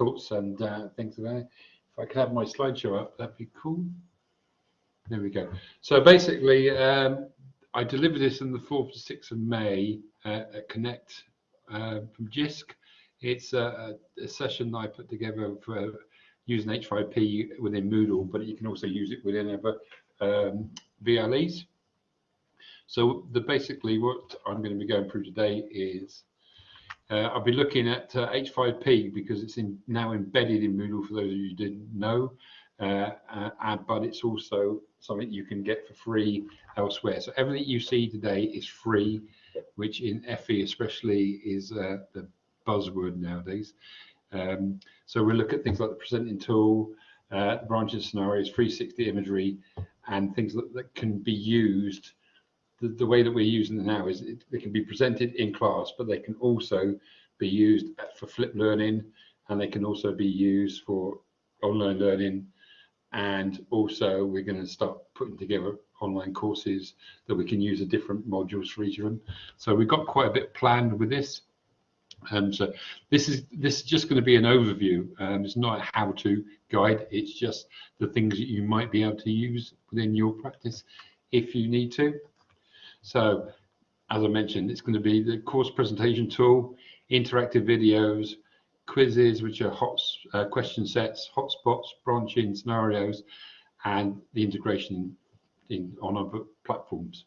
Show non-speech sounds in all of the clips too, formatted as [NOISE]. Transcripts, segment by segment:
thoughts and uh, things about it. If I could have my slideshow up, that'd be cool. There we go. So basically, um, I delivered this on the 4th to 6th of May uh, at Connect uh, from JISC. It's a, a, session I put together for using H5P within Moodle, but you can also use it within other um, VLEs. So the basically what I'm going to be going through today is uh, I'll be looking at uh, H5P because it's in, now embedded in Moodle for those of you who didn't know, uh, uh but it's also something you can get for free elsewhere. So everything you see today is free, which in FE especially is uh, the buzzword nowadays. Um, so we'll look at things like the presenting tool, uh, branching scenarios, 360 imagery, and things that, that can be used the, the way that we're using now is it, they can be presented in class, but they can also be used for flip learning, and they can also be used for online learning. And also, we're going to start putting together online courses that we can use the different modules for each of them. So we've got quite a bit planned with this. And so this is this is just going to be an overview. Um, it's not a how-to guide. It's just the things that you might be able to use within your practice if you need to. So as I mentioned, it's going to be the course presentation tool, interactive videos, quizzes, which are hot uh, question sets, hotspots, branching scenarios, and the integration in, on other platforms.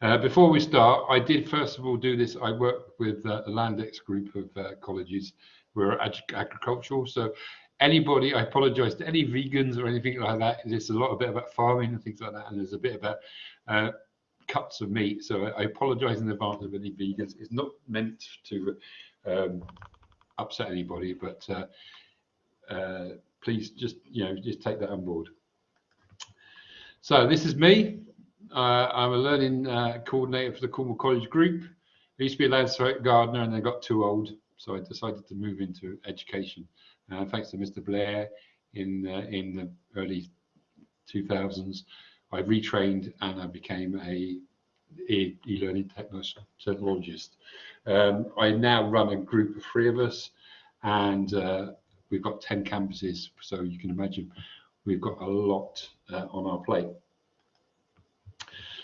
Uh, before we start, I did first of all do this. I work with uh, the Landex group of uh, colleges. We're ag agricultural, so anybody, I apologize to any vegans or anything like that. There's a lot of bit about farming and things like that, and there's a bit about uh, cuts of meat. So I, apologize in advance of any vegans. It's not meant to um, upset anybody, but uh, uh, please just, you know, just take that on board. So this is me. Uh, I'm a learning uh, coordinator for the Cornwall College Group. I used to be a landscape gardener and I got too old, so I decided to move into education. Uh, thanks to Mr. Blair in uh, in the early 2000s, I retrained and I became a e-learning technologist. Um, I now run a group of three of us and uh, we've got 10 campuses. So you can imagine we've got a lot uh, on our plate.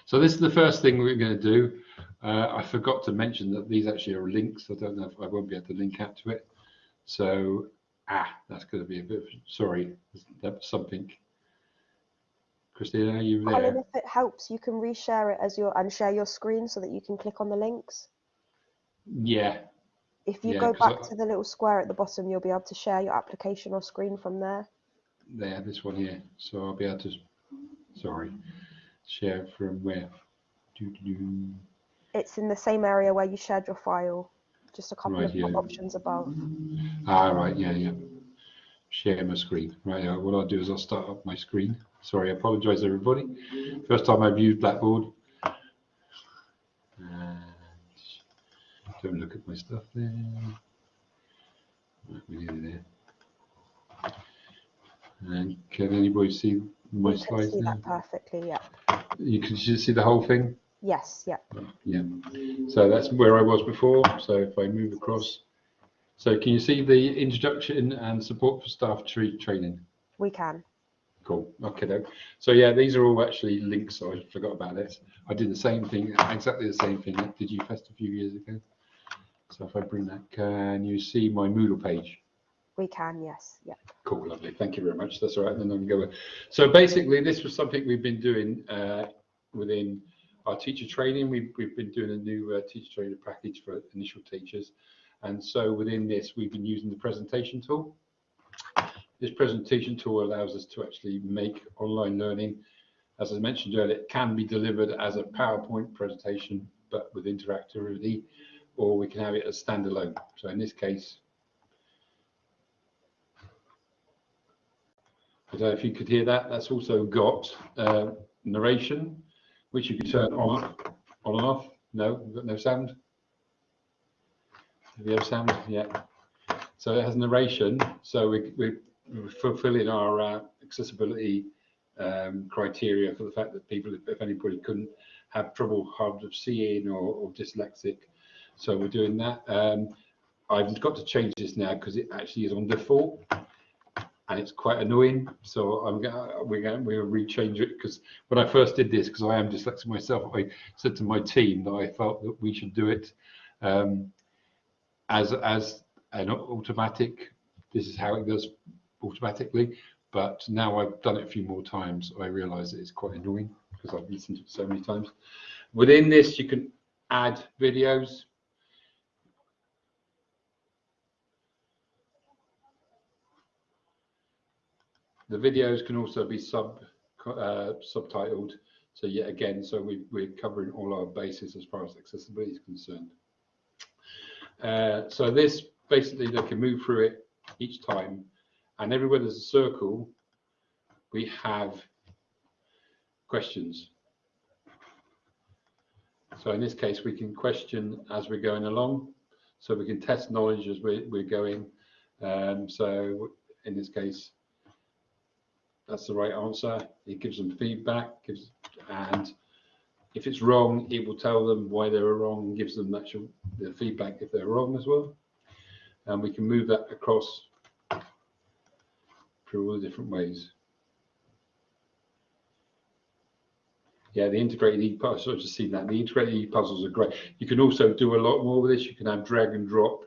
So this is the first thing we're going to do. Uh, I forgot to mention that these actually are links. I don't know if I won't be able to link out to it. So, ah, that's going to be a bit, sorry, that's something Christina, are you there? Colin, if it helps, you can reshare it as your and share your screen so that you can click on the links. Yeah. If you Yeah, go back I- to the little square at the bottom, you'll be able to share your application or screen from there. There, this one here. So I'll be able to, sorry, share from where? Doo -doo -doo. It's in the same area where you shared your file, just a couple Right, of yeah. options above. Ah, right, yeah, yeah. Share my screen. Right, uh, what I'll do is I'll start up my screen. Sorry, I apologize everybody. First time I've used Blackboard. And don't look at my stuff there. Right, we nearly there. And can anybody see my can slides see now? that perfectly, yeah. You can see the whole thing? Yes, yeah. Yeah. So that's where I was before. So if I move across. So can you see the introduction and support for staff tree training? We can. Cool. Okay. Then. So yeah, these are all actually links. So I forgot about this. I did the same thing, exactly the same thing at DigiFest a few years ago. So if I bring that, can you see my Moodle page? We can, yes, yeah. Cool, lovely. Thank you very much. That's all right. Then I can go. So basically, this was something we've been doing uh, within our teacher training. We've, we've been doing a new uh, teacher training package for initial teachers. And so within this, we've been using the presentation tool. This presentation tool allows us to actually make online learning. As I mentioned earlier, it can be delivered as a PowerPoint presentation, but with interactivity, or we can have it as standalone. So in this case, I don't know if you could hear that. That's also got uh, narration, which you can turn on, on and off. No, we've got no sound. Do we have sound? Yeah. So it has narration. So we, we, we're fulfilling our uh, accessibility um, criteria for the fact that people, if, anybody couldn't have trouble hard of seeing or, or dyslexic, so we're doing that. Um, I've got to change this now because it actually is on default and it's quite annoying. So I'm gonna we're going we're gonna rechange it because when I first did this, because I am dyslexic myself, I said to my team that I felt that we should do it um, as as an automatic. This is how it goes automatically. But now I've done it a few more times, I realise it's quite annoying because I've listened to it so many times. Within this, you can add videos. The videos can also be sub uh, subtitled. So yet again, so we, we're covering all our bases as far as accessibility is concerned. Uh, so this basically they can move through it each time. And everywhere there's a circle we have questions. So in this case we can question as we're going along. So we can test knowledge as we're, we're going. Um, so in this case that's the right answer. It gives them feedback gives and if it's wrong it will tell them why they were wrong and gives them actual the feedback if they're wrong as well. And we can move that across through all the different ways. Yeah the integrated e-puzzles i've just seen that. The integrated e-puzzles are great. You can also do a lot more with this. You can have drag and drop.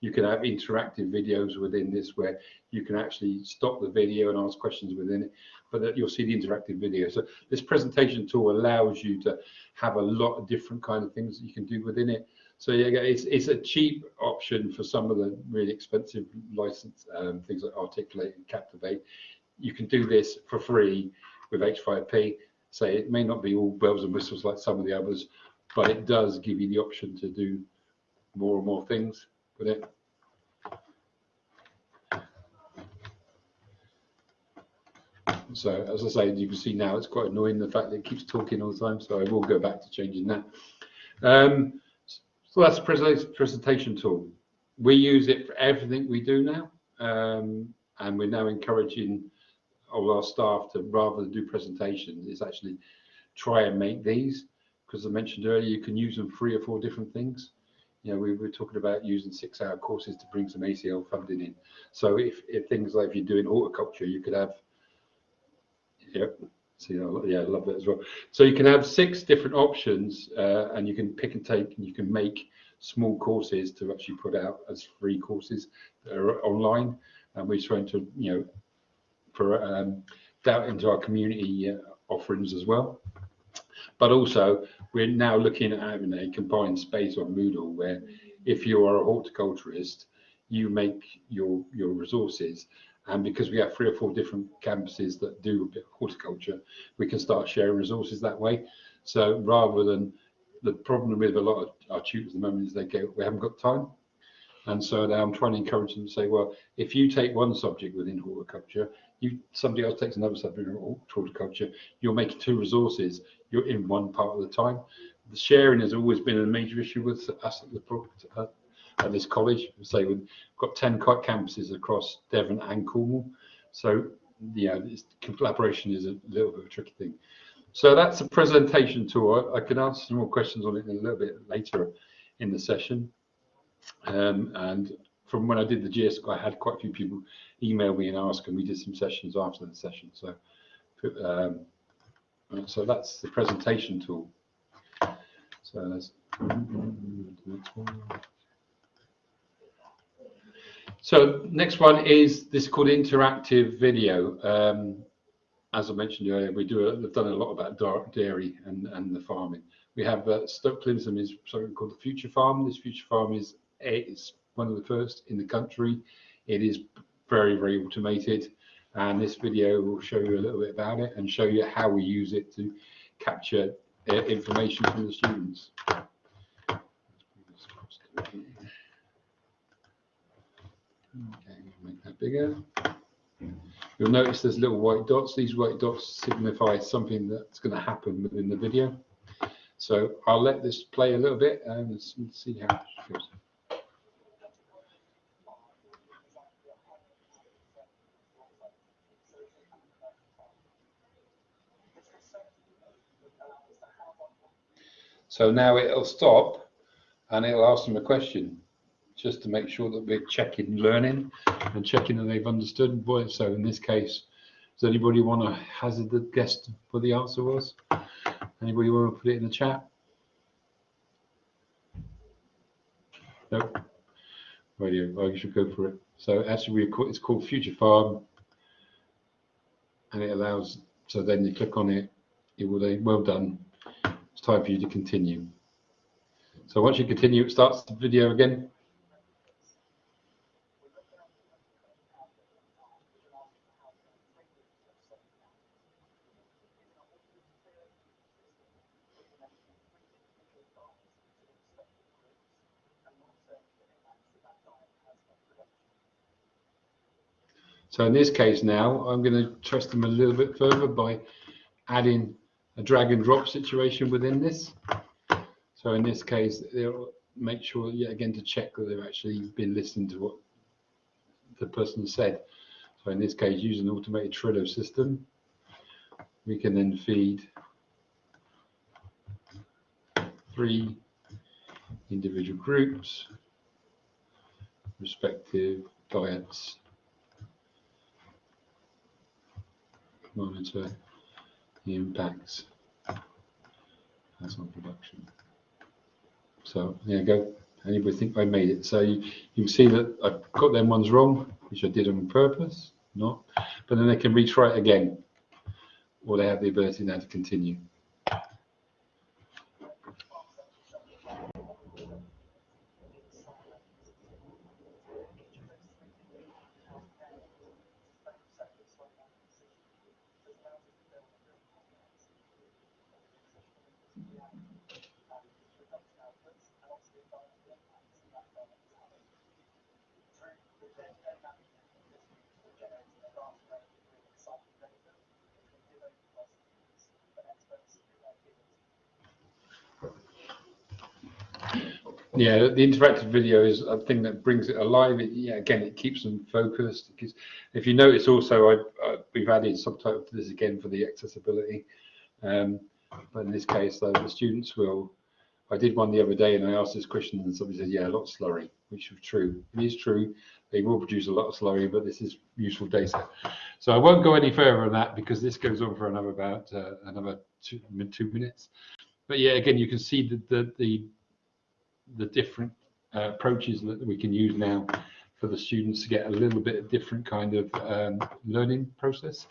You can have interactive videos within this where you can actually stop the video and ask questions within it but you'll see the interactive video. So this presentation tool allows you to have a lot of different kind of things that you can do within it. So yeah it's it's a cheap option for some of the really expensive license um, things like articulate and captivate. You can do this for free with h5p So it may not be all bells and whistles like some of the others but it does give you the option to do more and more things with it. So as I say, you can see now it's quite annoying the fact that it keeps talking all the time. So I will go back to changing that. Um, so that's a presentation tool. We use it for everything we do now. Um, and we're now encouraging all our staff to rather than do presentations, is actually try and make these. Because I mentioned earlier, you can use them three or four different things you know, we were talking about using six-hour courses to bring some ACL funding in. So if, if things like if you're doing horticulture, you could have, yeah, see, yeah, I love that as well. So you can have six different options, uh, and you can pick and take, and you can make small courses to actually put out as free courses that are online. And we're trying to, you know, for um, into our community uh, offerings as well. But also, we're now looking at having a combined space on Moodle where if you are a horticulturist, you make your your resources. And because we have three or four different campuses that do a bit of horticulture, we can start sharing resources that way. So rather than the problem with a lot of our tutors at the moment is they go, we haven't got time. And so now I'm trying to encourage them to say, well, if you take one subject within horticulture, you somebody else takes another subject in horticulture, you're making two resources you're in one part of the time. The sharing has always been a major issue with us at the at this college. Say we've got ten campuses across Devon and Cornwall, so yeah, this collaboration is a little bit of a tricky thing. So that's a presentation tour. I can answer some more questions on it a little bit later in the session. Um, and from when I did the JISC, I had quite a few people email me and ask, and we did some sessions after the session. So um, so that's the presentation tool. So let's So next one is this called interactive video. Um, as I mentioned earlier, we do we've done a lot about dairy and, and the farming. We have uh, Stoke is something called the Future Farm. This Future Farm is it's one of the first in the country. It is very very automated and this video will show you a little bit about it and show you how we use it to capture uh, information from the students. Okay, make that bigger. You'll notice there's little white dots. These white dots signify something that's going to happen within the video. So I'll let this play a little bit um, and see how it goes. So now it'll stop and it'll ask them a question. Just to make sure that we're checking learning and checking that they've understood. So in this case, does anybody want to hazard a guess what the answer was? Anybody want to put it in the chat? Nope. Radio, I should go for it. So actually, we it's called Future Farm, and it allows. So then you click on it. It will say, "Well done. It's time for you to continue." So once you continue, it starts the video again. So in this case now, I'm going to trust them a little bit further by adding a drag and drop situation within this. So in this case, they'll make sure yet again to check that they've actually been listening to what the person said. So in this case, using an automated Trello system, we can then feed three individual groups, respective diets monitor the impacts that's on production. So there you go. Anybody think I made it? So you, you can see that I've got them ones wrong, which I did on purpose, not. But then they can retry it again, or they have the ability now to continue. Yeah the interactive video is a thing that brings it alive. It, yeah again it keeps them focused. Because if you notice also I, we've added subtitles to this again for the accessibility. Um, but in this case though the students will I did one the other day and I asked this question and somebody said yeah a lot of slurry which is true. It is true. They will produce a lot of slurry but this is useful data. So I won't go any further on that because this goes on for another about uh, another two, two minutes. But yeah again you can see that the, the the different uh, approaches that we can use now for the students to get a little bit of different kind of um, learning process.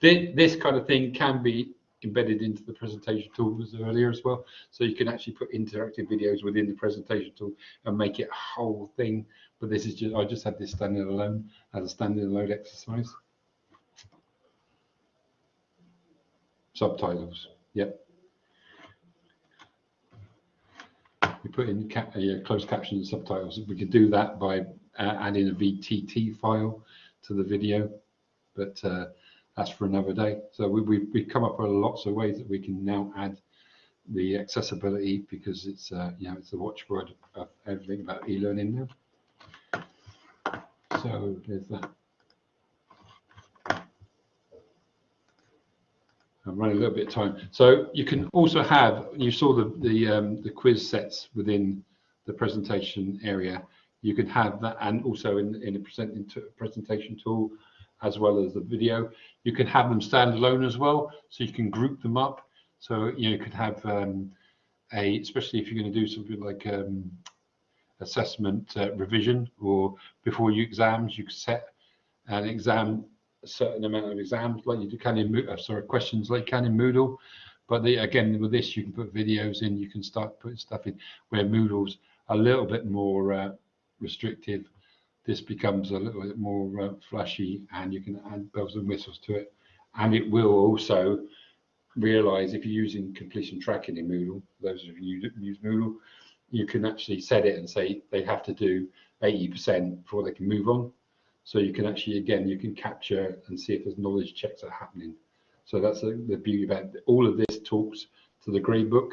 This, kind of thing can be embedded into the presentation tool as earlier as well. So you can actually put interactive videos within the presentation tool and make it a whole thing. But this is just, I just had this standing alone as a standing alone exercise. Subtitles, yep. We put in uh, closed captions and subtitles. We could do that by uh, adding a VTT file to the video, but uh, that's for another day. So we, we, we come up with lots of ways that we can now add the accessibility because it's uh, you know it's the watchword of everything about e-learning now. So there's that. I'm running a little bit of time. So you can also have, you saw the, the, um, the quiz sets within the presentation area. You can have that and also in, in a presenting presentation tool as well as the video. You can have them standalone as well, so you can group them up. So you, know, you could have um, a, especially if you're going to do something like um, assessment uh, revision or before you exams, you could set an exam a certain amount of exams like you do can in uh, sorry questions like you can in Moodle. But again, with this, you can put videos in, you can start putting stuff in where Moodle's a little bit more uh, restrictive. This becomes a little bit more uh, flashy and you can add bells and whistles to it. And it will also realize if you're using completion tracking in Moodle, those of you that use Moodle, you can actually set it and say they have to do 80% before they can move on. So you can actually, again, you can capture and see if there's knowledge checks are happening. So that's the, the beauty about it. all of this talks to the gradebook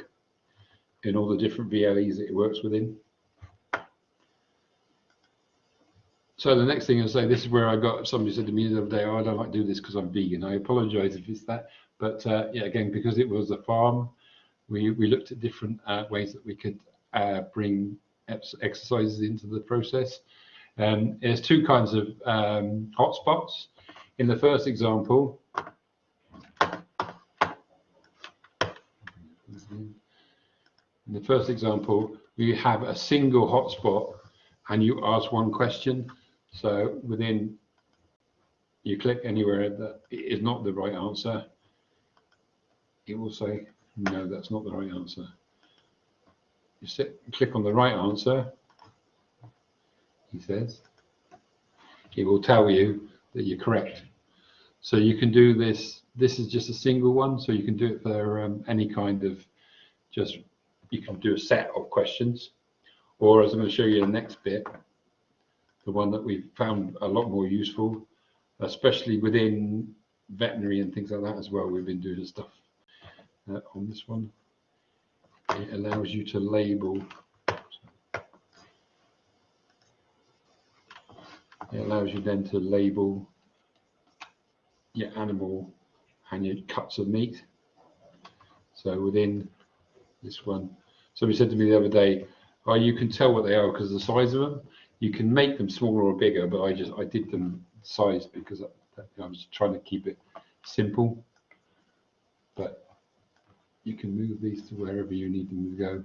in all the different VLEs that it works within. So the next thing I say, this is where I got, somebody said to me the other day, oh, I don't like do this because I'm vegan. I apologize if it's that. But uh, yeah, again, because it was a farm, we, we looked at different uh, ways that we could uh, bring ex- exercises into the process. Um, there's two kinds of um, hotspots. In the first example, in the first example, we have a single hotspot and you ask one question. So within, you click anywhere that is not the right answer, it will say, no, that's not the right answer. You sit, click on the right answer, he says, it will tell you that you're correct. So you can do this, this is just a single one, so you can do it for um, any kind of, just, you can do a set of questions. Or as I'm going to show you the next bit, the one that we've found a lot more useful, especially within veterinary and things like that as well. We've been doing stuff uh, on this one. It allows you to label. It allows you then to label your animal and your cuts of meat. So within this one, somebody said to me the other day, "Oh, you can tell what they are because of the size of them. You can make them smaller or bigger, but I just I did them size because I, I was trying to keep it simple. But you can move these to wherever you need them to go.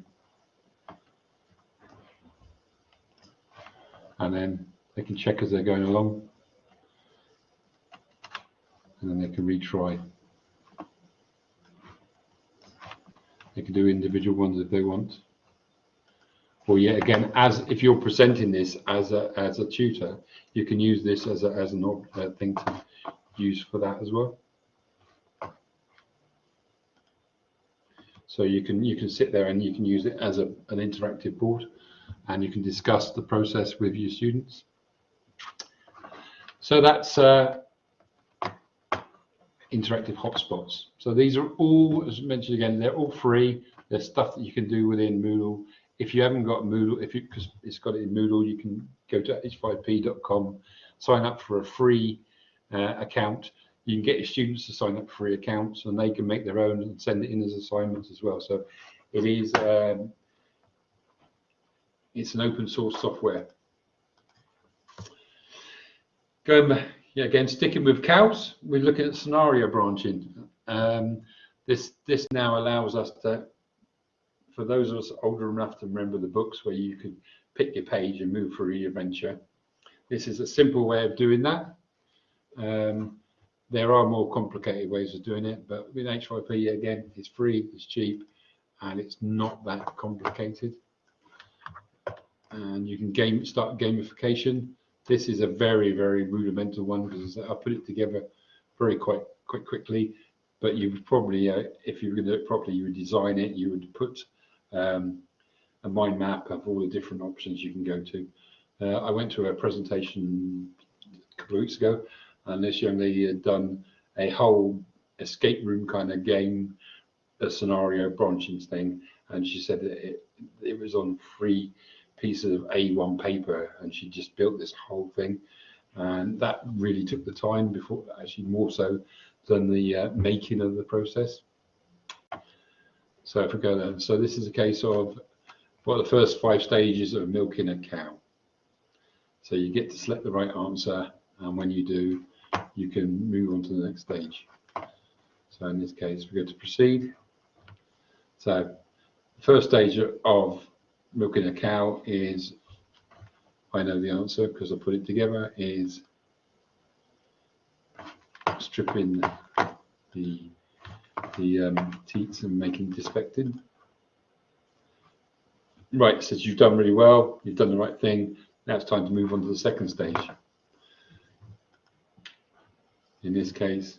And then they can check as they're going along. And then they can retry. They can do individual ones if they want. Or yet again, as if you're presenting this as a as a tutor, you can use this as a as an uh, thing to use for that as well. So you can you can sit there and you can use it as a, an interactive board and you can discuss the process with your students. So that's uh, interactive hotspots. So these are all, as mentioned again, they're all free. There's stuff that you can do within Moodle. If you haven't got Moodle, if you because it's got it in Moodle, you can go to h5p.com, sign up for a free uh, account you can get your students to sign up for free accounts and they can make their own and send it in as assignments as well. So it is um, it's an open source software. Going yeah, again, sticking with cows, we're looking at scenario branching. Um, this this now allows us to, for those of us older enough to remember the books where you could pick your page and move through your adventure. This is a simple way of doing that. Um, there are more complicated ways of doing it, but with H5P, again, it's free, it's cheap, and it's not that complicated. And you can game start gamification. This is a very, very rudimental one because I put it together very quite quite quickly. But you would probably, uh, if you were going to do it properly, you would design it. You would put um, a mind map of all the different options you can go to. Uh, I went to a presentation a couple of weeks ago, and this young lady had done a whole escape room kind of game, a scenario branching thing, and she said that it, it was on three pieces of A1 paper, and she just built this whole thing, and that really took the time before, actually more so than the uh, making of the process. So if we go there, so this is a case of what the first five stages of milking a cow. So you get to select the right answer, and when you do, you can move on to the next stage. So in this case, we go to proceed. So the first stage of milking a cow is, I know the answer because I put it together, is stripping the the um, teats and making dispectin. Right, says you've done really well, you've done the right thing. Now it's time to move on to the second stage in this case,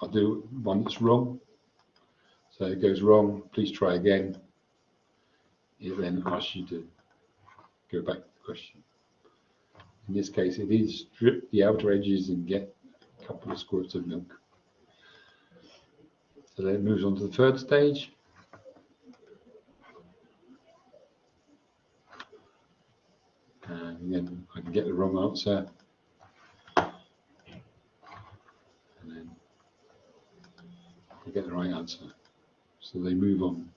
I'll do one that's wrong. So it goes wrong, please try again. It then asks you to go back to the question. In this case, it is strip the outer edges and get a couple of squirts of milk. So then it moves on to the third stage. And again, I can get the wrong answer. And then I get the right answer. So they move on.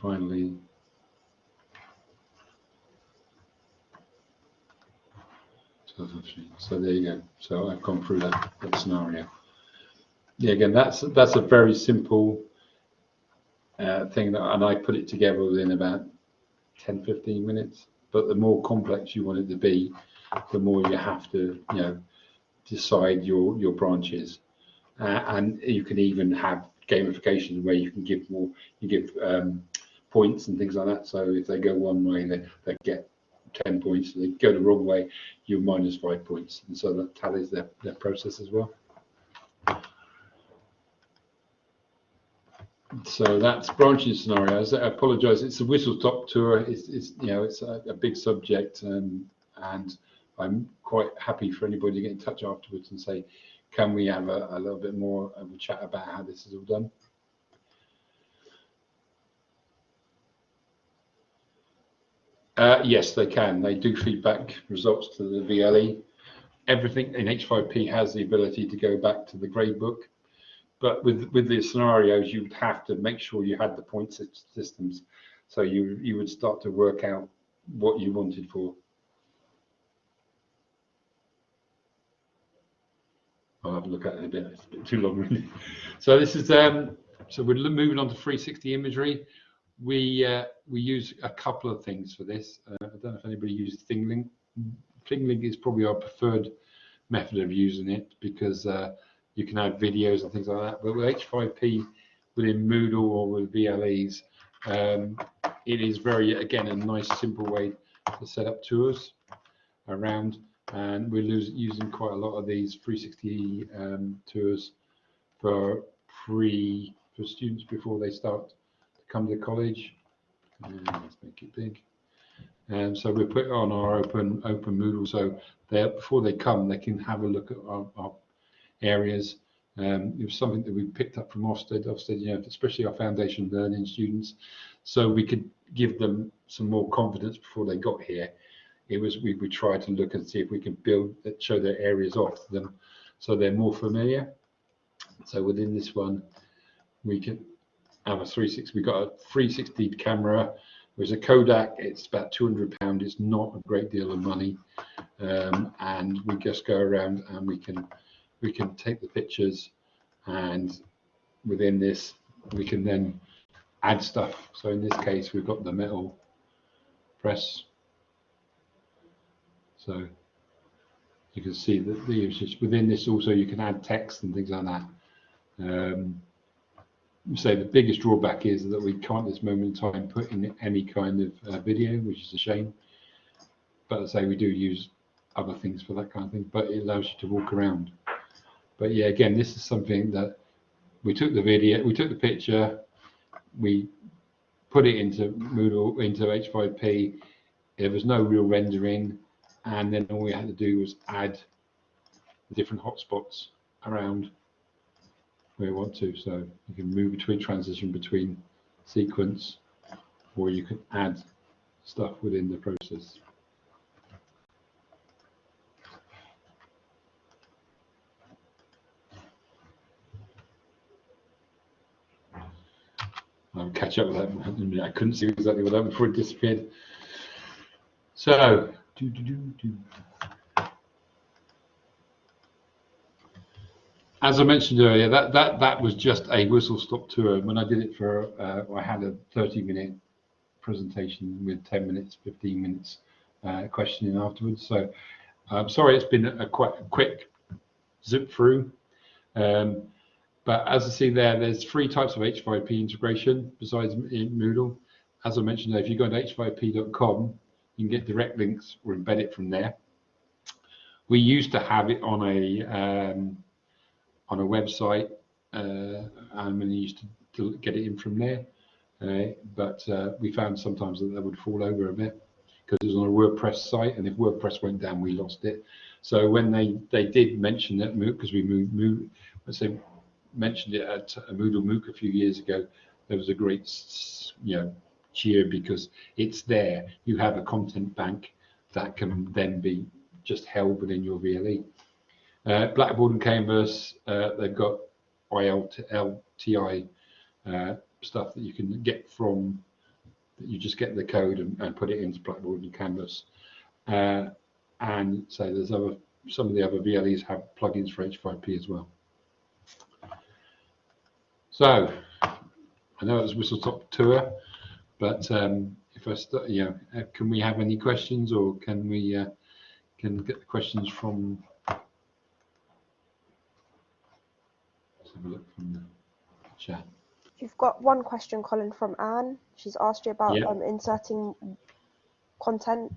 Finally, so there you go. So I've gone through that, that scenario. Yeah, again, that's that's a very simple uh, thing that, and I put it together within about 10, 15 minutes. But the more complex you want it to be, the more you have to, you know, decide your your branches, uh, and you can even have gamification where you can give more, you give um, points and things like that. So if they go one way, they, they get 10 points. If they go the wrong way, you're minus five points. And so that tallies their, their process as well. So that's branching scenarios. I apologise. It's a whistle stop tour. It's, it's you know it's a, a big subject, um, and I'm quite happy for anybody to get in touch afterwards and say, can we have a, a little bit more of a chat about how this is all done? Uh, yes, they can. They do feedback results to the VLE. Everything in H5P has the ability to go back to the gradebook, but with with the scenarios, you'd have to make sure you had the point systems, so you you would start to work out what you wanted for. I'll have a look at it a bit. It's a bit too long, really. So this is um. So we're moving on to 360 imagery we uh, we use a couple of things for this. Uh, I don't know if anybody uses ThingLink. ThingLink is probably our preferred method of using it because uh, you can add videos and things like that. But with H5P within Moodle or with VLEs, um, it is very again a nice simple way to set up tours around. And we're using quite a lot of these 360 um, tours for free for students before they start come to college. And let's make it big. And so we put on our open open Moodle, so they before they come, they can have a look at our, our areas. Um, it was something that we picked up from Ofsted, Ofsted, you know, especially our foundation learning students, so we could give them some more confidence before they got here. It was we we tried to look and see if we can build show their areas off to them, so they're more familiar. So within this one, we can have a 360. We've got a 360 camera. There's a Kodak. It's about 200 pound. It's not a great deal of money, um, and we just go around and we can we can take the pictures, and within this we can then add stuff. So in this case, we've got the metal press. So you can see that the within this also you can add text and things like that. Um, say the biggest drawback is that we can't at this moment in time put in any kind of uh, video, which is a shame. But I say we do use other things for that kind of thing, but it allows you to walk around. But yeah, again, this is something that we took the video, we took the picture, we put it into Moodle, into H5P. There was no real rendering, and then all we had to do was add the different hotspots around where you want to. So you can move between transition between sequence, or you can add stuff within the process. I'll catch up with that. I couldn't see exactly what that before it disappeared. So, do, do, do, do. As I mentioned earlier, that that that was just a whistle stop tour. When I did it for, uh, I had a 30 minute presentation with 10 minutes, 15 minutes uh, questioning afterwards. So I'm sorry, it's been a quite quick zip through. Um, but as I see there, there's three types of H5P integration besides in Moodle. As I mentioned, if you go to h5p.com, you can get direct links or embed it from there. We used to have it on a um, on a website uh, and we used to, to, get it in from there. Uh, but uh, we found sometimes that they would fall over a bit because it was on a WordPress site, and if WordPress went down, we lost it. So when they they did mention that MOOC, because we moved, moved let's say mentioned it at a Moodle MOOC a few years ago, there was a great you know cheer because it's there. You have a content bank that can then be just held within your VLE. Uh, Blackboard and Canvas, uh, they've got ILTI uh, stuff that you can get from, you just get the code and, and put it into Blackboard and Canvas. Uh, and so there's other, some of the other VLEs have plugins for H5P as well. So I know it's whistle top tour, but um, if I start, you know, uh, can we have any questions or can we uh, can get the questions from? Have a look from the chat. You've got one question, Colin, from Anne. She's asked you about um, inserting content.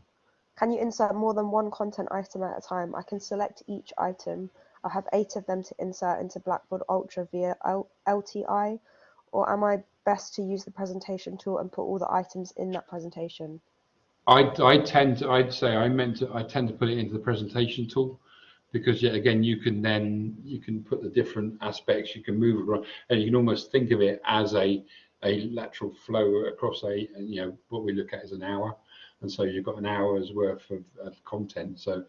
Can you insert more than one content item at a time? I can select each item. I have eight of them to insert into Blackboard Ultra via L- LTI, or am I best to use the presentation tool and put all the items in that presentation? I, I tend to, I'd say I meant to, I tend to put it into the presentation tool because yet again, you can then, you can put the different aspects, you can move around and you can almost think of it as a, a lateral flow across a, you know, what we look at as an hour. And so you've got an hour's worth of, of content. So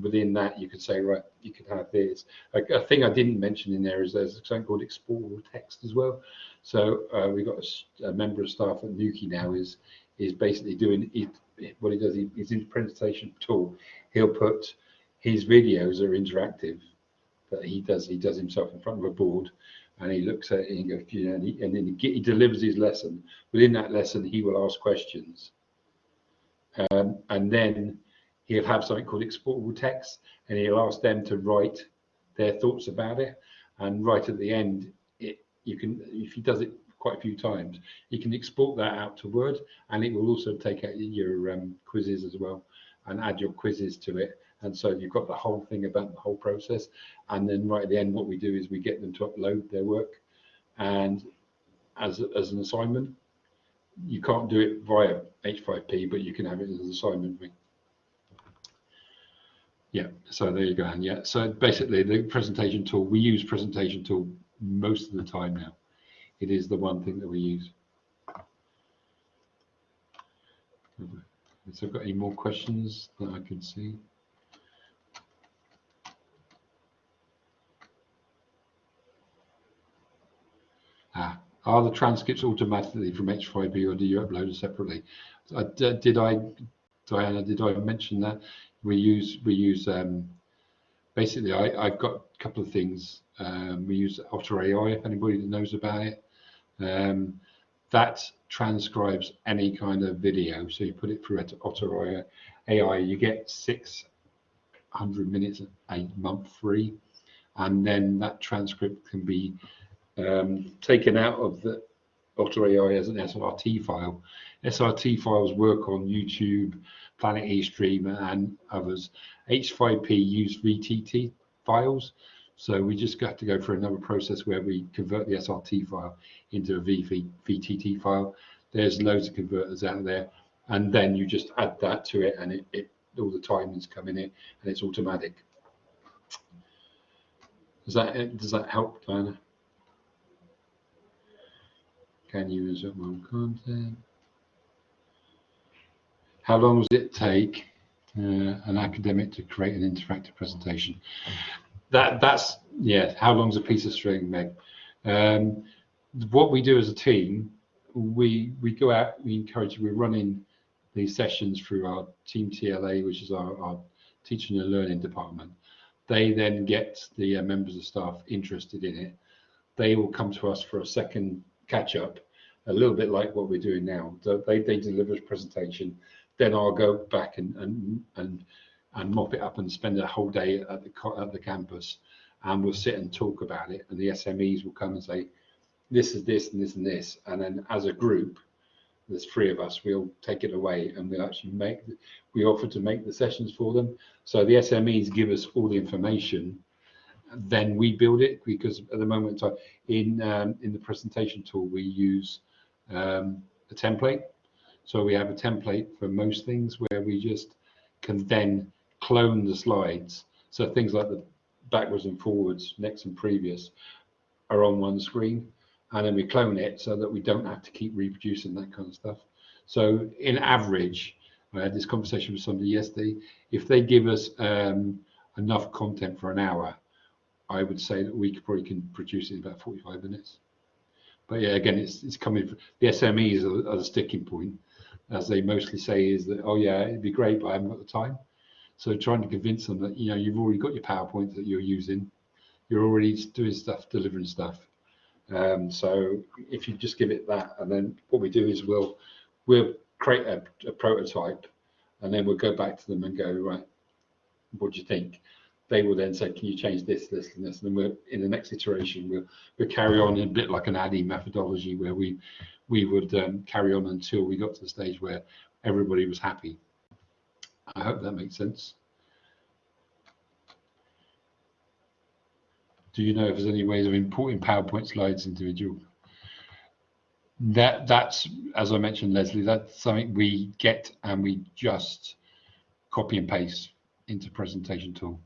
within that, you could say, right, you could have this. A, a thing I didn't mention in there is there's something called exportable text as well. So uh, we've got a member of staff at Newquay now is is basically doing it. What he does, he's in presentation tool. He'll put his videos are interactive that he does. He does himself in front of a board, and he looks at it and goes, you know, and, he, and then he, he delivers his lesson. Within that lesson, he will ask questions, um, and then he'll have something called exportable text, and he'll ask them to write their thoughts about it. And right at the end, it you can if he does it quite a few times, you can export that out to Word, and it will also take out your um, quizzes as well, and add your quizzes to it. And so you've got the whole thing about the whole process. And then right at the end, what we do is we get them to upload their work, and as as an assignment, you can't do it via H5P, but you can have it as an assignment. Yeah, so there you go. And yeah, so basically the presentation tool, we use presentation tool most of the time now. It is the one thing that we use. So I've got any more questions that I can see? Ah, are the transcripts automatically from H5P or do you upload it separately? Did I, Diana, did I mention that? We use, we use, um, basically, I, I've got a couple of things. Um, we use Otter AI, if anybody knows about it. Um, that transcribes any kind of video. So you put it through Otter AI, you get 600 minutes a month free. And then that transcript can be um, taken out of the Otter AI as an SRT file. SRT files work on YouTube, Planet eStream, and others. H5P use VTT files, so we just have to go through another process where we convert the SRT file into a VV, VTT file. There's loads of converters out there, and then you just add that to it, and it, it all the timings come in it, and it's automatic. Does that does that help, Diana? Can you insert one content? How long does it take uh, an academic to create an interactive presentation? That that's yeah. How long's a piece of string, Meg? Um, what we do as a team, we we go out, we encourage, we're running these sessions through our team TLA, which is our, our teaching and learning department. They then get the uh, members of staff interested in it. They will come to us for a second catch up, a little bit like what we're doing now. They, they deliver a presentation, then I'll go back and and and and mop it up and spend a whole day at the at the campus, and we'll sit and talk about it. And the SMEs will come and say, this is this and this and this, and then as a group, there's three of us. We'll take it away and we'll actually make. We offer to make the sessions for them. So the SMEs give us all the information, then we build it because at the moment in um, in the presentation tool we use um, a template. So we have a template for most things where we just can then clone the slides. So things like the backwards and forwards, next and previous are on one screen. And then we clone it so that we don't have to keep reproducing that kind of stuff. So in average, I had this conversation with somebody yesterday. If they give us um, enough content for an hour, I would say that we probably can produce it in about 45 minutes. But yeah, again, it's it's coming. From, the SMEs are, are the sticking point, as they mostly say is that oh yeah, it'd be great, but I haven't got the time. So trying to convince them that you know you've already got your PowerPoint that you're using, you're already doing stuff, delivering stuff. Um, so if you just give it that, and then what we do is we'll we'll create a, a prototype, and then we'll go back to them and go right, what do you think? They will then say, can you change this, this, and this, and then in the next iteration we'll we'll carry on in a bit like an ADDIE methodology where we we would um, carry on until we got to the stage where everybody was happy. I hope that makes sense. Do you know if there's any ways of importing PowerPoint slides individual? That that's as I mentioned, Leslie. That's something we get and we just copy and paste into presentation tool.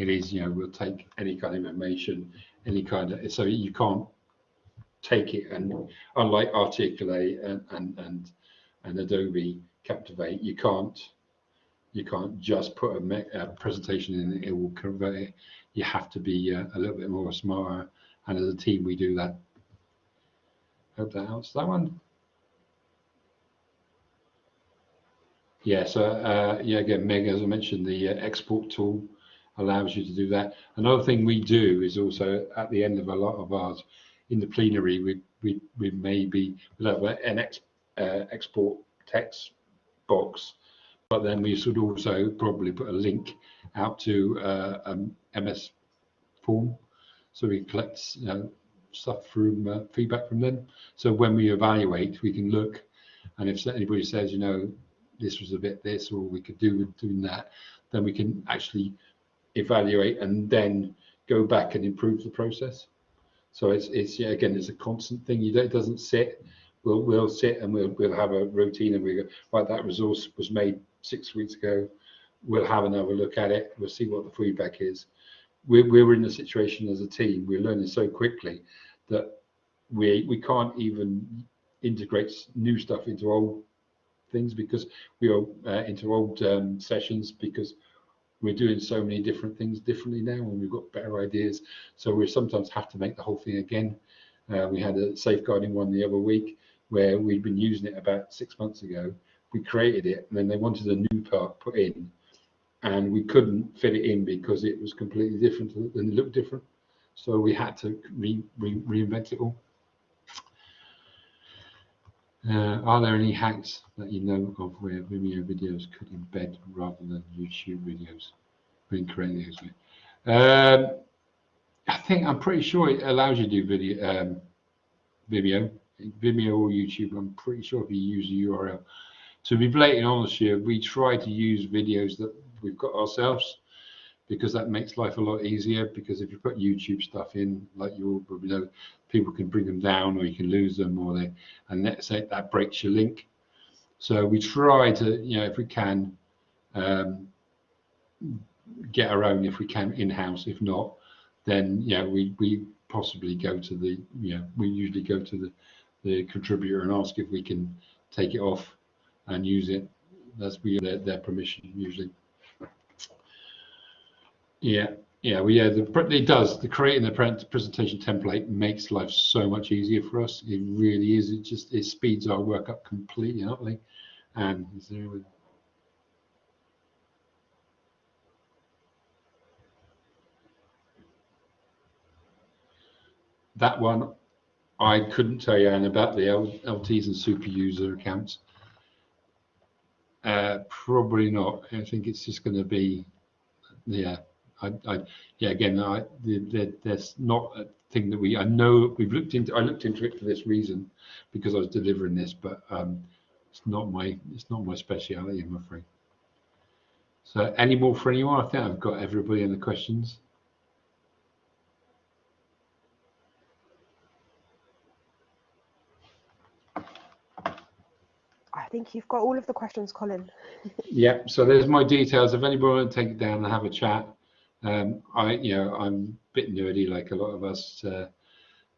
It is, you know, we'll take any kind of information, any kind of so you can't take it and unlike Articulate and and and, and Adobe Captivate, you can't you can't just put a, a presentation in it will convert it you have to be uh, a little bit more smarter. And as a team, we do that. Hope that helps. That one. Yeah, so uh, yeah, again, Meg, as I mentioned, the uh, export tool allows you to do that. Another thing we do is also at the end of a lot of ours, in the plenary, we we we maybe we'll have an ex, uh, export text box, but then we should also probably put a link out to uh, um, MS form, so we collect you know, stuff from uh, feedback from them. So when we evaluate, we can look, and if anybody says, you know, this was a bit this, or we could do with doing that, then we can actually evaluate and then go back and improve the process. So it's it's yeah, again, it's a constant thing. You it doesn't sit. We'll we'll sit and we'll we'll have a routine and we go right. That resource was made six weeks ago. We'll have another look at it. We'll see what the feedback is we're, we're in a situation as a team, we're learning so quickly that we we can't even integrate new stuff into old things because we are uh, into old um, sessions because we're doing so many different things differently now and we've got better ideas so we sometimes have to make the whole thing again uh, we had a safeguarding one the other week where we'd been using it about six months ago we created it and then they wanted a new part put in and we couldn't fit it in because it was completely different and looked different. So we had to re, re, reinvent it all. Uh, are there any hacks that you know of where Vimeo videos could embed rather than YouTube videos creating those? Um, I think I'm pretty sure it allows you to do video, um, Vimeo, Vimeo or YouTube. I'm pretty sure if you use the URL. To be blatantly honest here, we try to use videos that we've got ourselves because that makes life a lot easier because if you put YouTube stuff in, like you all probably know, people can bring them down or you can lose them or they, and let's say that breaks your link. So we try to, you know, if we can, um, get our own if we can in-house. If not, then yeah, we we possibly go to the, you know, we usually go to the the contributor and ask if we can take it off and use it. That's we their, their permission usually. Yeah, yeah, well, yeah, the, it does. The creating the presentation template makes life so much easier for us. It really is. It just it speeds our work up completely. And is there that one I couldn't tell you and about the LTs and super user accounts. Uh, probably not. I think it's just going to be, yeah, I, I yeah, again, I, the, there's not a thing that we, I know we've looked into, I looked into it for this reason because I was delivering this, but um, it's not my, it's not my speciality, I'm afraid. So any more for anyone? I think I've got everybody in the questions. I think you've got all of the questions, Colin. [LAUGHS] yeah, so there's my details. If anybody want to take it down and have a chat, um, I, you know, I'm a bit nerdy like a lot of us uh,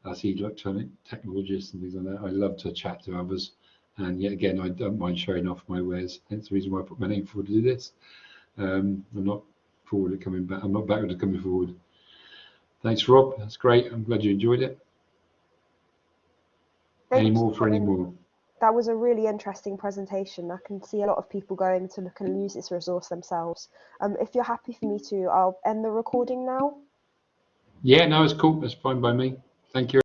as electronic technologists and things like that. I love to chat to others. And yet again, I don't mind showing off my wares. Hence the reason why I put my name forward to do this. Um, I'm not forward at coming back. I'm not backward at coming forward. Thanks, Rob. That's great. I'm glad you enjoyed it. any more for any more. That was a really interesting presentation. I can see a lot of people going to look and use this resource themselves. Um, if you're happy for me to, I'll end the recording now. Yeah, no, it's cool. That's fine by me. Thank you.